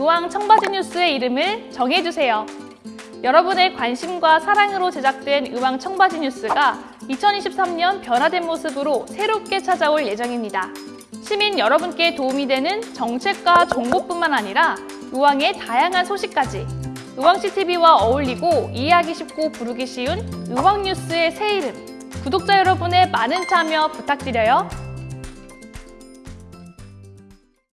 의왕 청바지 뉴스의 이름을 정해주세요. 여러분의 관심과 사랑으로 제작된 의왕 청바지 뉴스가 2023년 변화된 모습으로 새롭게 찾아올 예정입니다. 시민 여러분께 도움이 되는 정책과 정보뿐만 아니라 의왕의 다양한 소식까지 의왕CTV와 어울리고 이해하기 쉽고 부르기 쉬운 의왕뉴스의 새 이름 구독자 여러분의 많은 참여 부탁드려요.